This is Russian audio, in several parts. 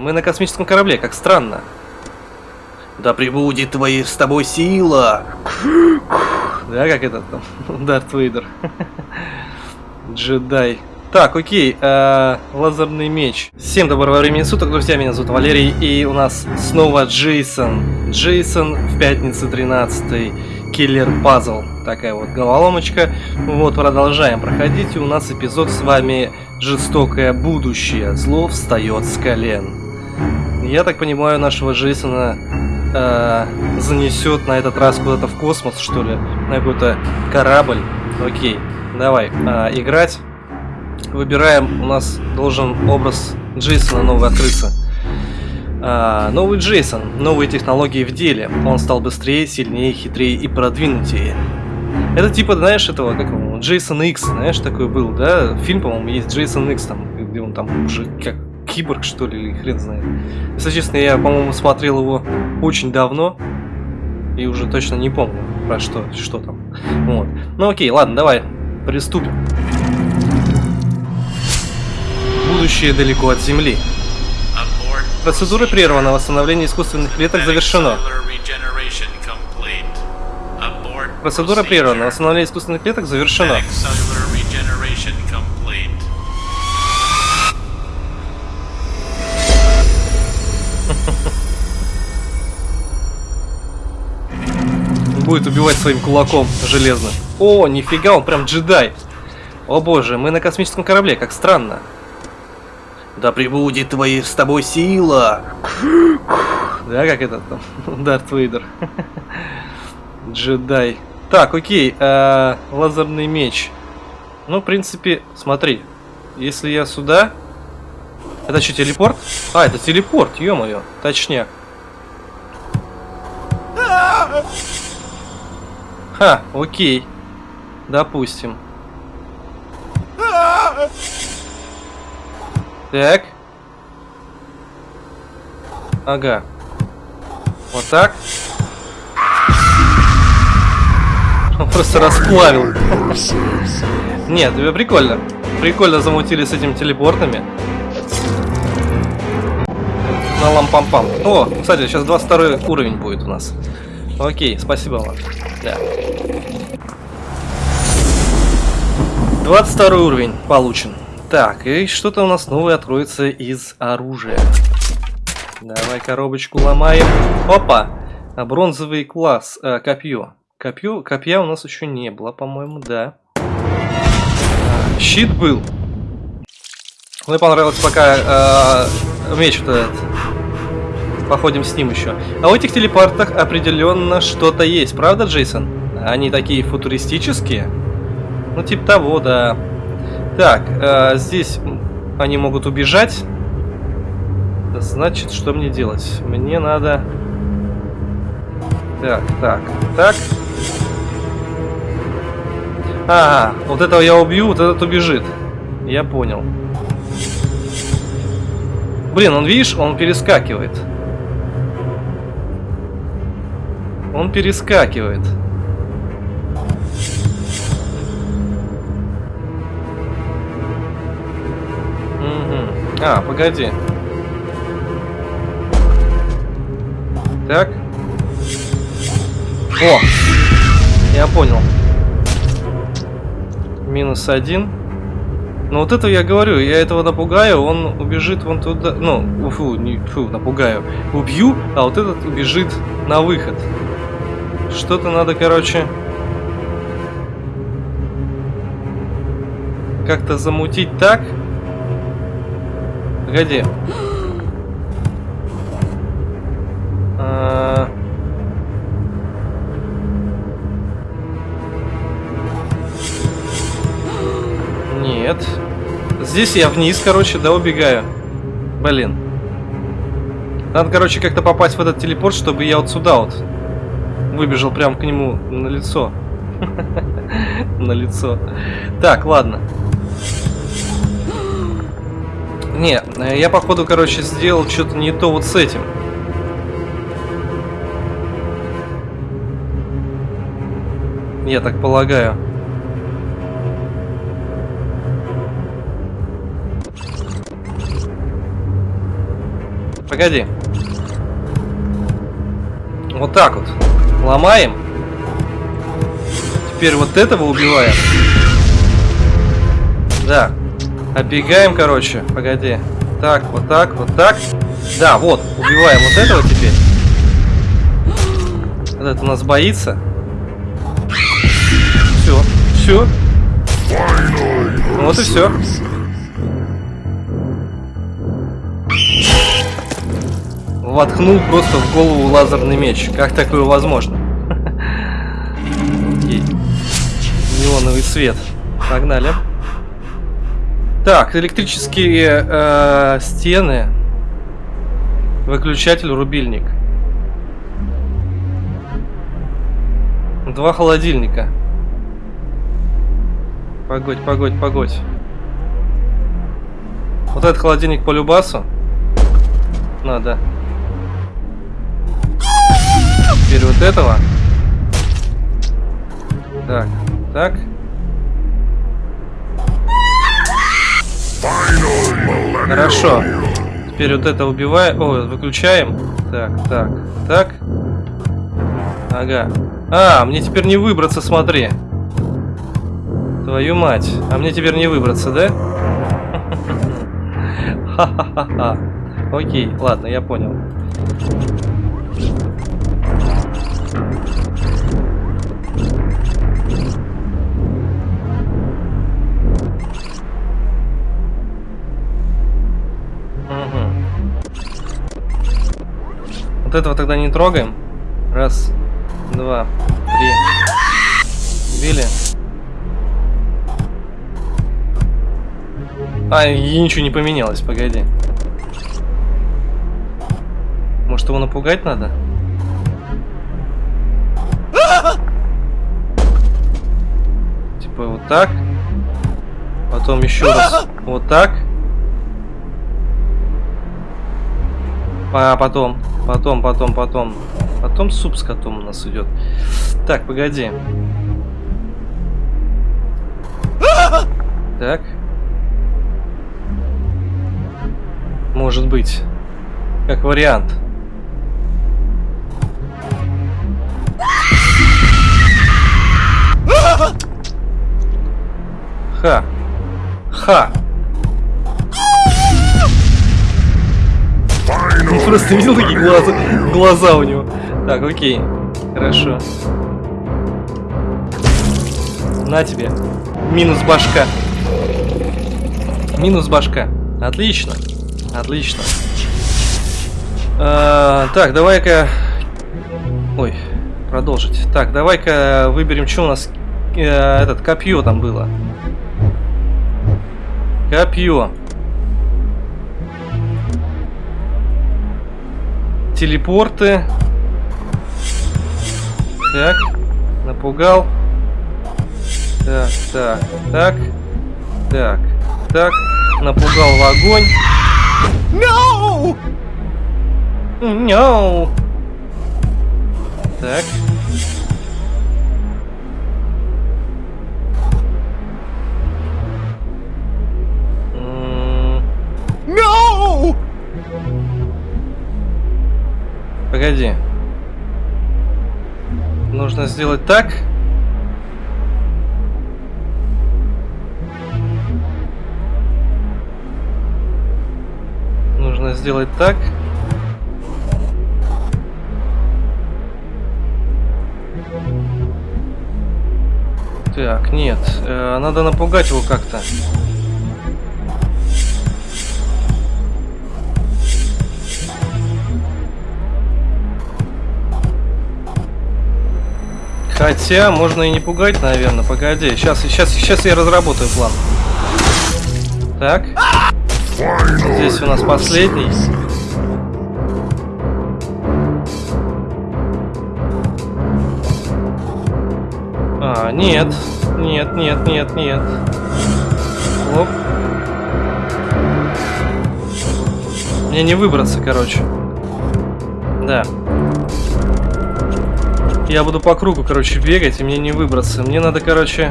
Мы на космическом корабле, как странно. Да прибудет твои с тобой сила. Да, как этот там, Дарт Вейдер. Джедай. Так, окей, э, лазерный меч. Всем доброго времени суток, друзья, меня зовут Валерий, и у нас снова Джейсон. Джейсон в пятницу 13 Киллер Пазл. Такая вот головоломочка. Вот, продолжаем проходить, и у нас эпизод с вами Жестокое будущее. Зло встает с колен. Я так понимаю, нашего Джейсона э, занесет на этот раз куда-то в космос, что ли, на какой-то корабль. Окей, давай, э, играть. Выбираем, у нас должен образ Джейсона новый открыться. А, новый Джейсон, новые технологии в деле. Он стал быстрее, сильнее, хитрее и продвинутее. Это типа, знаешь, этого, как его, Джейсон Икс, знаешь, такой был, да? Фильм, по-моему, есть Джейсон Икс, там, где он там уже как киборг, что ли, или хрен знает. Если честно, я, по-моему, смотрел его очень давно. И уже точно не помню, про что, что там. Вот. Ну окей, ладно, давай, приступим. Будущее далеко от Земли. Процедура прервана, восстановление искусственных клеток завершено. Процедура прервана, восстановление искусственных клеток завершено. Будет убивать своим кулаком железным. О, нифига, он прям джедай. О боже, мы на космическом корабле, как странно. Да прибудет твои с тобой сила. Да, как этот там, Дарт Вейдер. Джедай. Так, окей, э, лазерный меч. Ну, в принципе, смотри, если я сюда... Это что, телепорт? А, это телепорт, ё-моё, точняк. Ха, окей. Допустим. Так. Ага. Вот так. Он просто расплавил. Нет, тебе прикольно. Прикольно замутили с этими телепортами. На лампам-пам. О, кстати, сейчас 22 уровень будет у нас. Окей, спасибо вам. Да. 22 уровень получен. Так, и что-то у нас новое откроется из оружия. Давай коробочку ломаем. Опа! А бронзовый класс, э, копье. Копье, копья у нас еще не было, по-моему, да. А, щит был. Мне понравилось пока э, меч вот этот. Походим с ним еще. А у этих телепортах определенно что-то есть, правда, Джейсон? Они такие футуристические? Ну, типа того, да. Так, э, здесь они могут убежать. Значит, что мне делать? Мне надо... Так, так, так. А, вот этого я убью, вот этот убежит. Я понял. Блин, он, видишь, он перескакивает. Он перескакивает. А, погоди. Так. О! Я понял. Минус один. Ну вот это я говорю, я этого напугаю, он убежит вон туда. Ну, фу, не фу, напугаю. Убью, а вот этот убежит на выход. Что-то надо, короче... Как-то замутить так, Погоди. А... Нет. Здесь я вниз, короче, да, убегаю. Блин. Надо, короче, как-то попасть в этот телепорт, чтобы я вот сюда вот выбежал прям к нему на лицо. На лицо. Так, ладно. Не, я походу, короче, сделал что-то не то вот с этим. Я так полагаю. Погоди. Вот так вот. Ломаем. Теперь вот этого убиваем. Да. Оббегаем, короче. Погоди. Так, вот так, вот так. Да, вот. Убиваем вот этого теперь. Этот у нас боится. Все. Все. Вот и все. Воткнул просто в голову лазерный меч. Как такое возможно? Неоновый свет. Погнали. Так, электрические э, стены. Выключатель, рубильник. Два холодильника. Погодь, погодь, погодь. Вот этот холодильник по любасу. Надо. Теперь вот этого. Так, так. Хорошо. Теперь вот это убиваем. О, выключаем. Так, так, так. Ага. А, мне теперь не выбраться, смотри. Твою мать. А мне теперь не выбраться, да? Ха-ха-ха. Окей, ладно, я понял. Вот этого тогда не трогаем. Раз, два, три. Били. А, и ничего не поменялось, погоди. Может его напугать надо? Типа вот так. Потом еще раз вот так. А потом, потом, потом, потом. Потом суп с котом у нас идет. Так, погоди. Так. Может быть. Как вариант. Ха. Ха. просто видел такие глаза, глаза у него. Так, окей. Хорошо. На тебе. Минус башка. Минус башка. Отлично. Отлично. А, так, давай-ка... Ой, продолжить. Так, давай-ка выберем, что у нас... Э, этот, копье там было. Копье. Телепорты. Так. Напугал. Так, так, так. Так, так. Напугал в огонь. No! No! Так. Погоди. Нужно сделать так. Нужно сделать так. Так, нет. э, надо напугать его как-то. Хотя, можно и не пугать, наверное. Погоди, сейчас, сейчас, сейчас я разработаю план. Так. Здесь у нас последний. А, нет. Нет, нет, нет, нет. Оп. Мне не выбраться, короче. Да. Я буду по кругу, короче, бегать, и мне не выбраться. Мне надо, короче,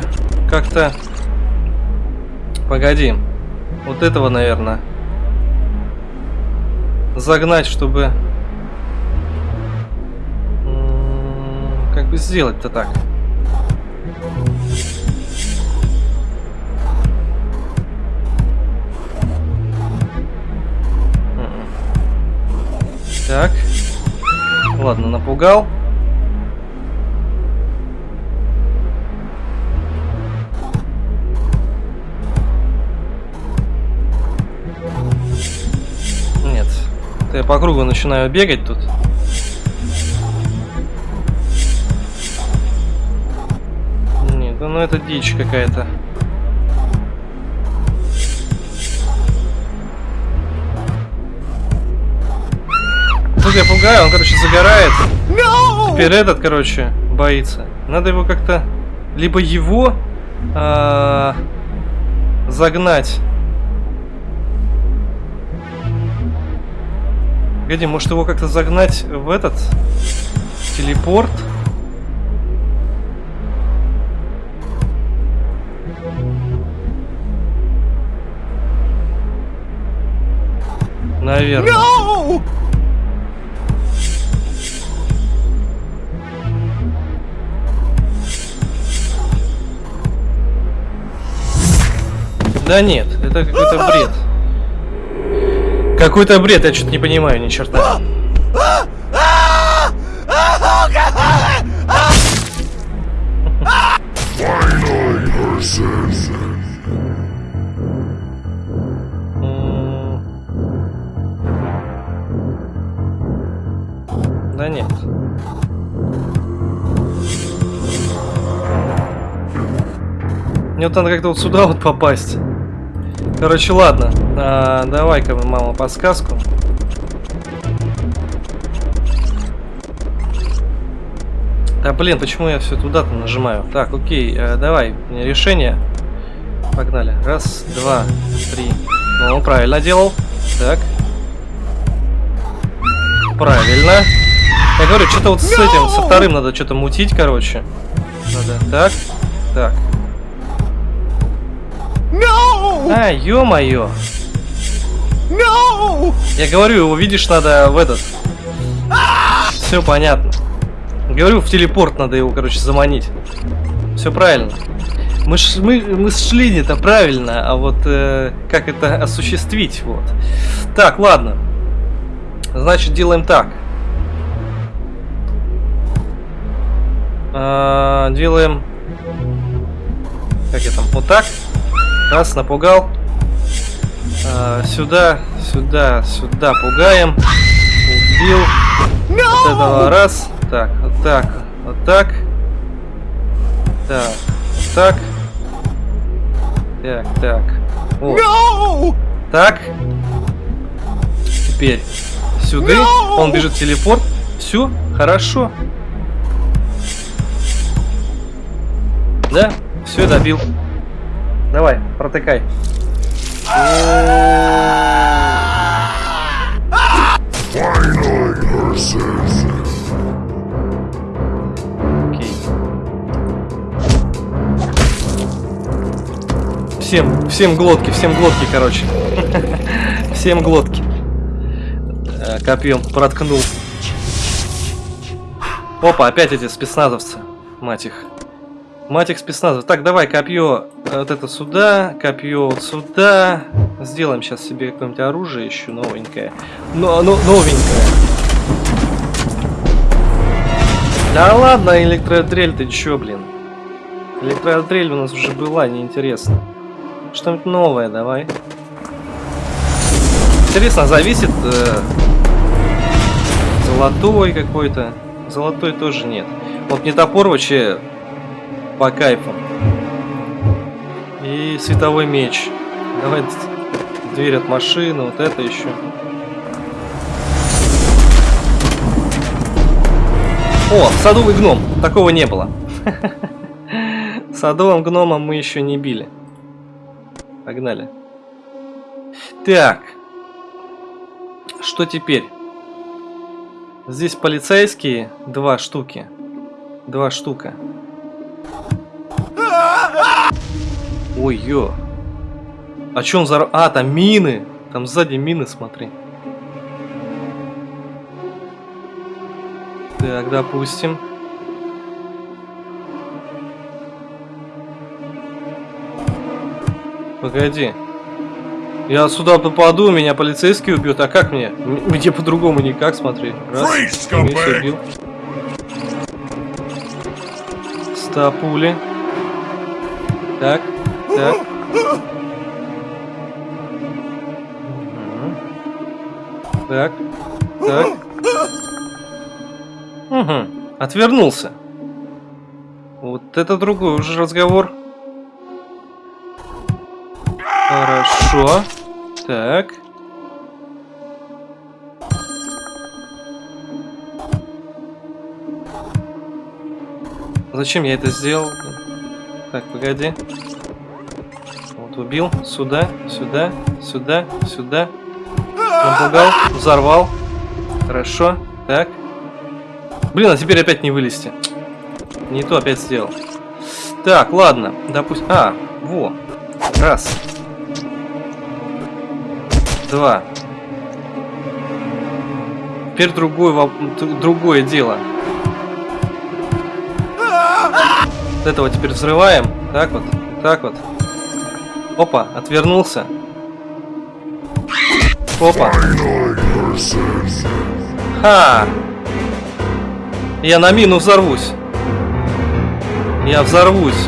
как-то... Погоди. Вот этого, наверное. загнать, чтобы... м, Как бы сделать-то так? Мгм. Так. Ладно, напугал. Это я по кругу начинаю бегать тут. Нет, да ну это дичь какая-то. Тут я пугаю, он, короче, загорает. Теперь этот, короче, боится. Надо его как-то... Либо его а, загнать. Погоди, может его как-то загнать в этот телепорт? Наверное. Да нет, это какой-то бред. Какой-то бред, я что-то не понимаю ни черта. Да нет. Мне вот надо как-то вот сюда вот попасть. Короче, ладно. А, Давай-ка, мама, подсказку. Да блин, почему я все туда-то нажимаю? Так, окей, э, давай, решение. Погнали. Раз, два, три. Ну, правильно делал. Так. Правильно. Я говорю, что-то вот с этим, со вторым надо что-то мутить, короче. Надо. Так. Так. А, ё-моё. Я говорю, его видишь, надо в этот. Все понятно. Говорю, в телепорт надо его, короче, заманить. Все правильно. Мы, ш, мы, мы шли не-то правильно, а вот э, как это осуществить, вот. Так, ладно. Значит, делаем так. А, делаем... Как я там? Вот так. Раз, напугал. А, сюда, сюда, сюда пугаем. Убил. Вот этого раз. Так, вот так, вот так. Так, вот так. Так, так. Вот. Так. Теперь сюда. Он бежит в телепорт. Все, хорошо. Да, все добил. Давай, протыкай. Окей. Всем, всем глотки, всем глотки, короче. Всем глотки. Э, Копьем проткнул. Опа, опять эти спецназовцы. Мать их. Мать их спецназов. Так, давай копье вот это сюда, копье вот сюда. Сделаем сейчас себе какое-нибудь оружие еще новенькое. Но, но, новенькое. Да ладно, электродрель, ты чё, блин? Электродрель у нас уже была, неинтересно. Что-нибудь новое давай. Интересно, зависит... э, золотой какой-то. Золотой тоже нет. Вот мне топор вообще по кайфу. И световой меч. Давай дверь от машины, вот это еще. О, садовый гном. Такого не было. Садовым гномом мы еще не били. Погнали. Так. Что теперь? Здесь полицейские. Два штуки. Два штука. Ой, ё. А чё он за... А, там мины. Там сзади мины, смотри. Так, допустим. Погоди. Я сюда попаду, меня полицейский убьет. А как мне? Мне по-другому никак, смотри. Раз. Убил. Ста пули. Так, так. Так, так. Угу. Отвернулся. Вот это другой уже разговор. Хорошо. Так. Зачем я это сделал? Так, погоди. Убил. Сюда, сюда, сюда, сюда. Напугал, взорвал. Хорошо. Так. Блин, а теперь опять не вылезти. Не то опять сделал. Так, ладно. Допустим... А, во. Раз. Два. Теперь другой, воп- другое дело. Вот этого теперь взрываем. Так вот, так вот. Опа, отвернулся. Опа. Ха! Я на мину взорвусь. Я взорвусь.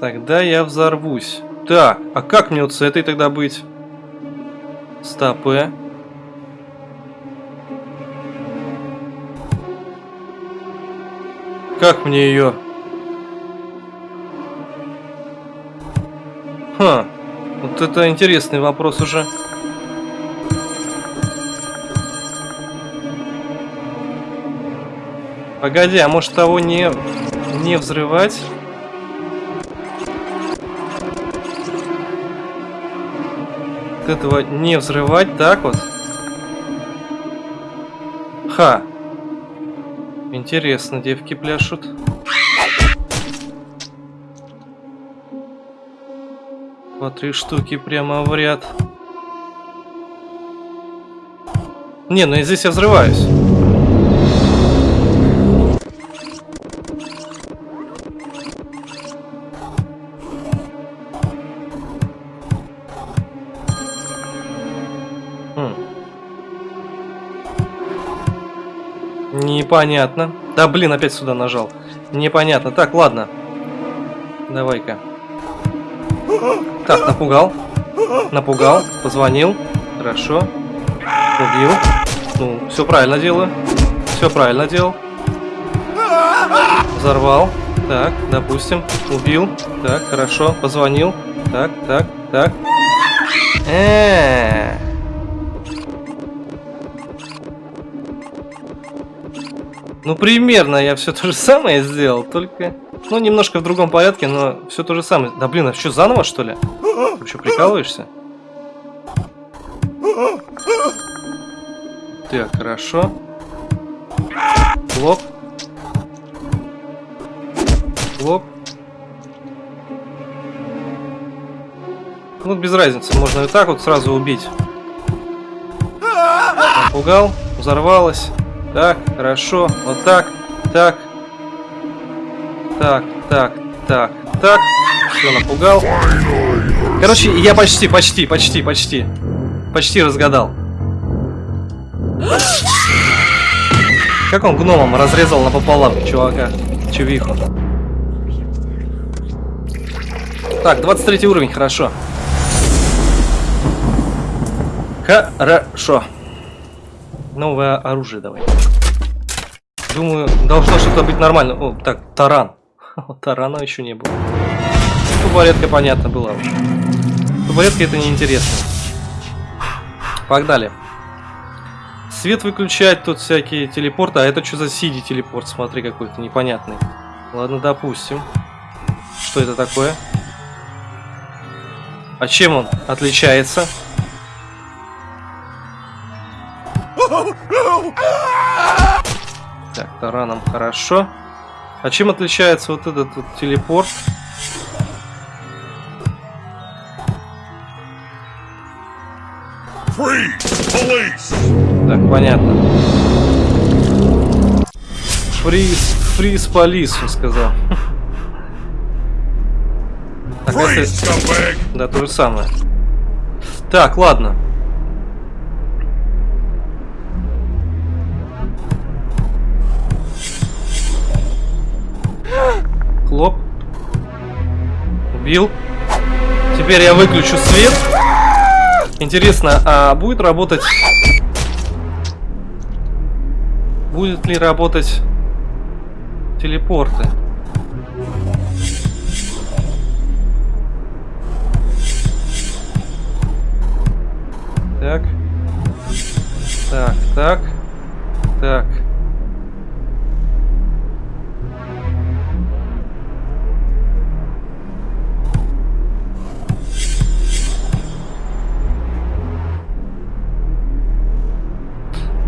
Тогда я взорвусь. Так, а как мне вот с этой тогда быть? Стопы. Как мне ее? Ха, вот это интересный вопрос уже. Погоди, а может того не, не взрывать? Вот этого не взрывать, так вот? Ха. Интересно, девки пляшут. По три штуки прямо в ряд. Не, ну и здесь я взрываюсь. Хм. Непонятно. Да блин, опять сюда нажал. Непонятно. Так, ладно. Давай-ка. Так, напугал. Напугал. Позвонил. Хорошо. Убил. Ну, все правильно делаю. Все правильно делал. Взорвал. Так, допустим. Убил. Так, хорошо. Позвонил. Так, так, так. Э-э-э. Ну, примерно я все то же самое сделал, только... Ну, немножко в другом порядке, но все то же самое. Да блин, а что, заново, что ли? Ты что, прикалываешься? Так, хорошо. Лоб. Лоб. Ну, без разницы, можно и так вот сразу убить. Напугал, взорвалось. Так, хорошо, вот так, так. Так, так, так, так. Все, напугал. Короче, я почти, почти, почти, почти. Почти разгадал. Как он гномом разрезал напополам чувака, чувиху. Так, 23 уровень, хорошо. Хорошо. Новое оружие давай. Думаю, должно что-то быть нормально. О, так, таран. Тарана еще не было. Тубаретка, понятно, была уже. Тубаретка это неинтересно. Погнали. Свет выключать, тут всякие телепорты. А это что за сиди телепорт? Смотри, какой-то непонятный. Ладно, допустим. Что это такое? А чем он отличается? Так, тараном хорошо. А чем отличается вот этот вот телепорт? Так, понятно. Фриз, фриз по лису, сказал. Так, Freeze, это... Да, то же самое. Так, ладно. Хлоп. Убил. Теперь я выключу свет. Интересно, а будет работать... Будет ли работать телепорты? Так. Так, так. Так.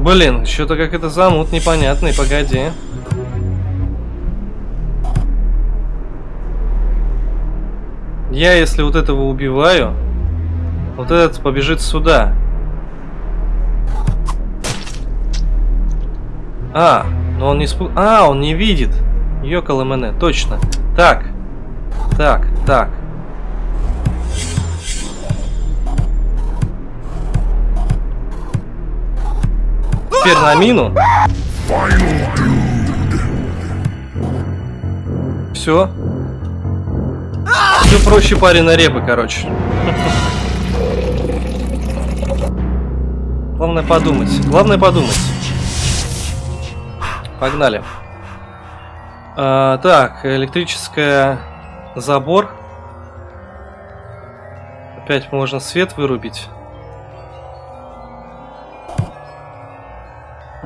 Блин, что-то как это замут непонятный, погоди. Я, если вот этого убиваю, вот этот побежит сюда. А, но он не спу... А, он не видит. МН, точно. Так. Так, так. Теперь на мину. Все. Все проще пареной репы, короче. Главное подумать. Главное подумать. Погнали. А, так, электрическая забор. Опять можно свет вырубить.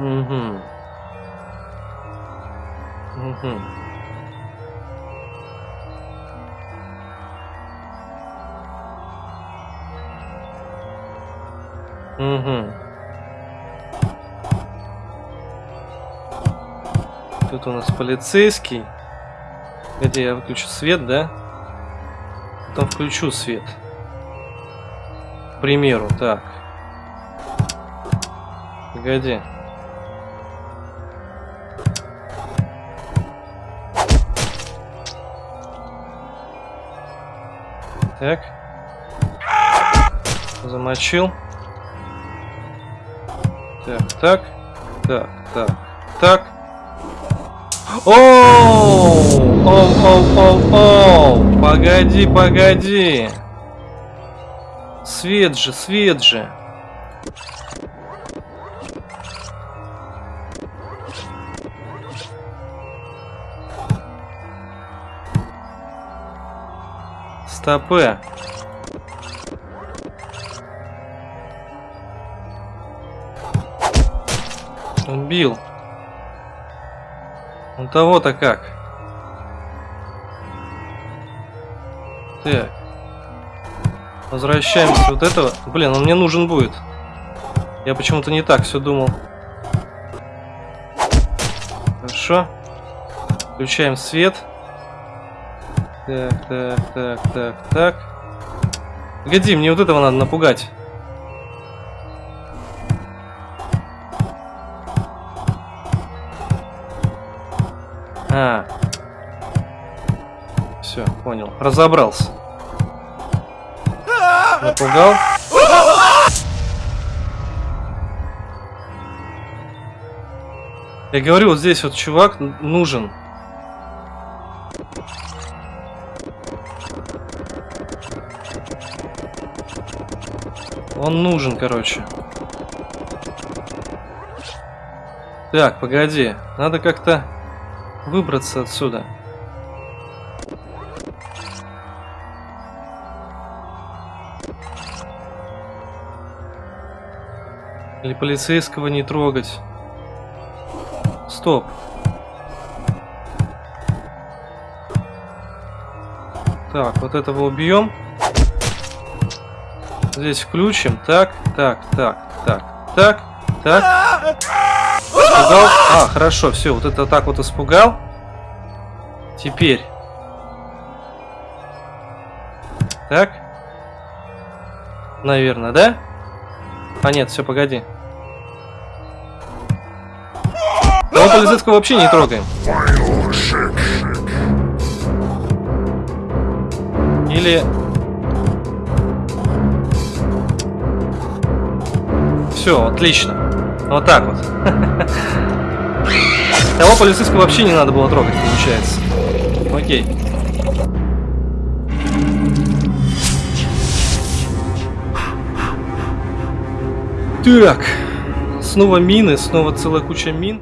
Угу. Угу. Угу. Тут у нас полицейский. Где я выключу свет, да? Потом включу свет. К примеру, так. Погоди. Так. Замочил. Так, так. Так, так, так. Оу! Оу, оу, оу, оу! Погоди, погоди! Свет же, свет же! Стопы. Убил. Он того-то как. Так. Возвращаемся вот этого. Блин, он мне нужен будет. Я почему-то не так все думал. Хорошо. Включаем свет. Так, так, так, так, так. Погоди, мне вот этого надо напугать. А. Все, понял. Разобрался. Напугал. Я говорю, вот здесь вот чувак нужен. Он нужен, короче. Так, погоди. Надо как-то выбраться отсюда. Или полицейского не трогать. Стоп. Так, вот этого убьем. Здесь включим. Так, так, так, так, так, так. Испугал. А, хорошо, все, вот это так вот испугал. Теперь. Так. Наверное, да? А нет, все, погоди. Того полицейского вообще не трогаем. Или... Все, отлично. Вот так вот. Того полицейского вообще не надо было трогать, получается. Окей. Так. Снова мины, снова целая куча мин.